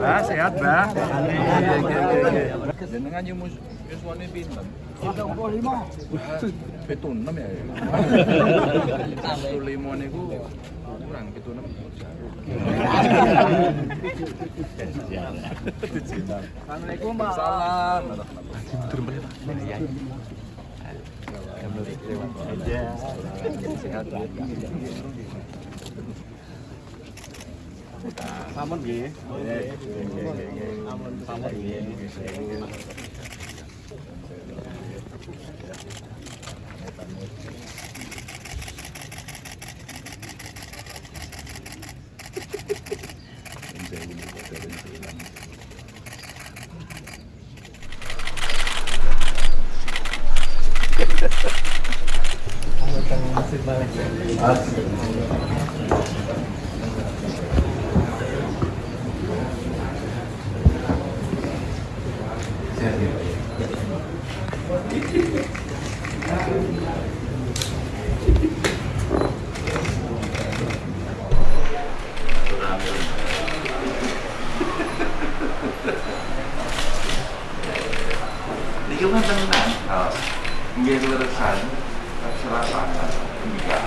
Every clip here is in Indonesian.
Bah, sehat, Bah. Jenengan yo yuswane pinten? 75. Pitu enam ya. Pitu lima niku kurang pitu enam. Assalamualaikum, Pak. Salam. Sehat. Sampun nggih. Sampun nggih. Niki kan tenan. Oh. Nggih leresan. Serasa. Enggak.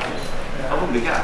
Apa enggak?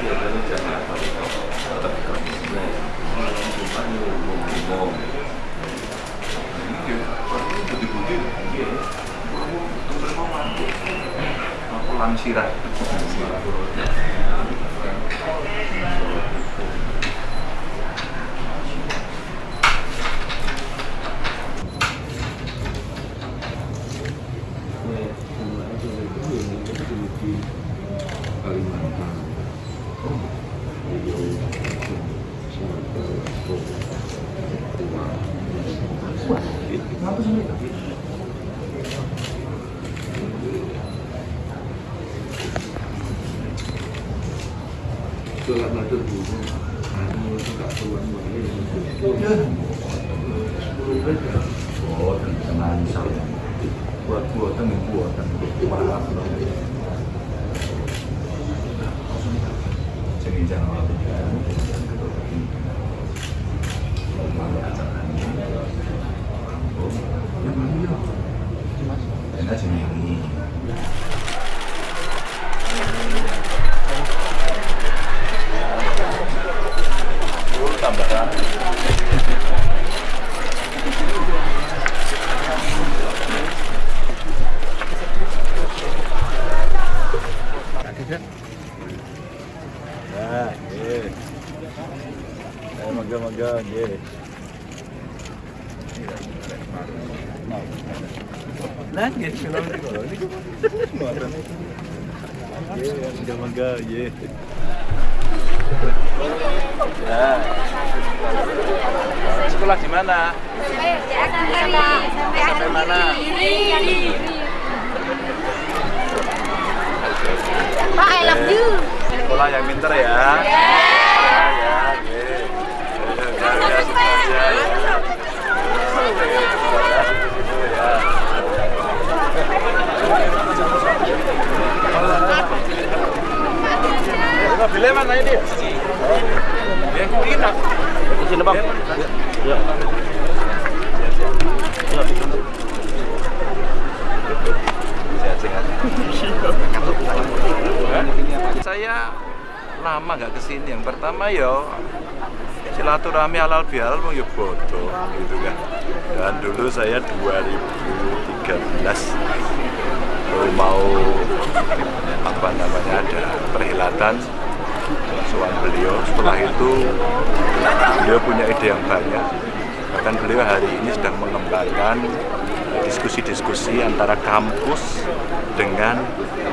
Buatan teman saya. Buat buatan buatan maaf loh. Jadi jangan Enak sih ini. tambah Eh. Nah. Ya. Sekolah di mana? Sampai mana? Pak, I love you. Sekolah yang pinter ya. Ya, ya, ya, ya. Mobilnya mana ini? Ya, ini nak. Di sini, Bang. Ya. Sehat-sehat. Saya lama nggak ke sini. Yang pertama ya silaturahmi halal bihalal mau ya bodoh gitu kan. Dan dulu saya 2013 baru mau apa namanya ada perhelatan suan beliau. Setelah itu beliau punya ide yang banyak. Bahkan beliau hari ini sedang mengembangkan diskusi-diskusi antara kampus dengan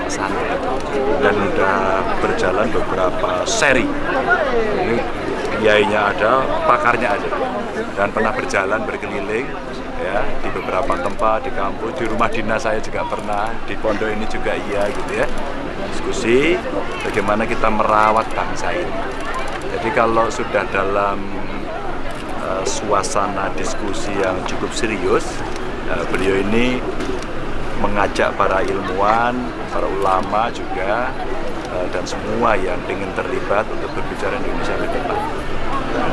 pesantren dan sudah berjalan beberapa seri. Ini kiainya ada, pakarnya ada, dan pernah berjalan berkeliling ya di beberapa tempat di kampus, di rumah dinas saya juga pernah, di pondok ini juga iya gitu ya. Diskusi bagaimana kita merawat bangsa ini. Jadi kalau sudah dalam uh, suasana diskusi yang cukup serius, uh, beliau ini mengajak para ilmuwan, para ulama juga, uh, dan semua yang ingin terlibat untuk berbicara Indonesia ke depan.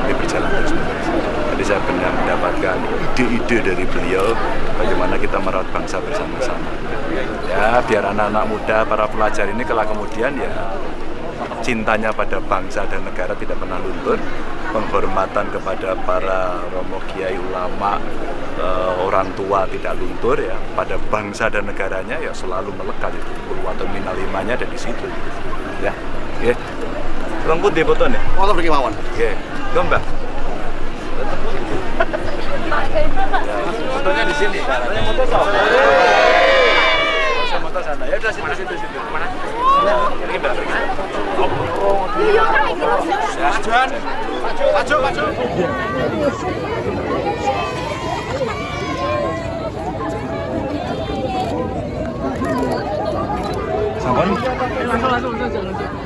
Ini berjalan terus menerus. Tadi saya benar mendapatkan ide-ide dari beliau bagaimana kita merawat bangsa bersama-sama. Ya, biar anak-anak muda, para pelajar ini kelak kemudian ya cintanya pada bangsa dan negara tidak pernah luntur, penghormatan kepada para romo kiai ulama, eh, orang tua tidak luntur ya, pada bangsa dan negaranya ya selalu melekat itu. Purwato minalimanya ada di situ. Ya, oke. Lengkut di foto nih. Foto pergi mawon. Oke, gambar. Ya, fotonya di sini. Fotonya foto sama. Sama foto sana. Ya udah situ situ situ. Mana? Ini 맞춰 맞춰 사과는? 맞춰 맞춰 맞춰 맞춰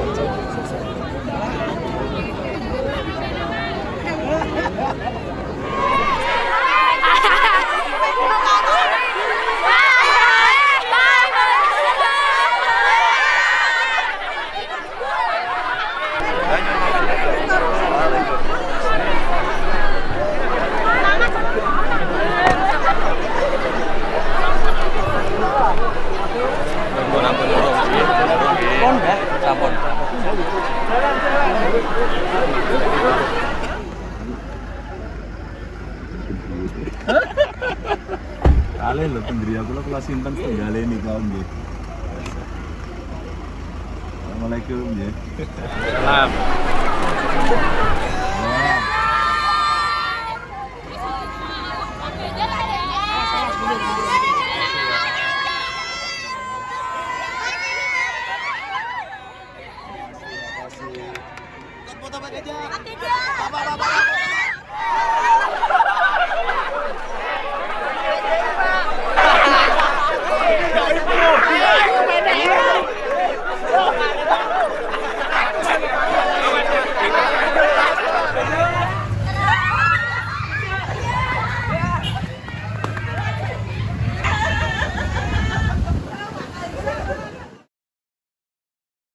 Kali lho pendiri aku lo kelas simpen setengah ini kau nggih. Assalamualaikum nggih. Salam.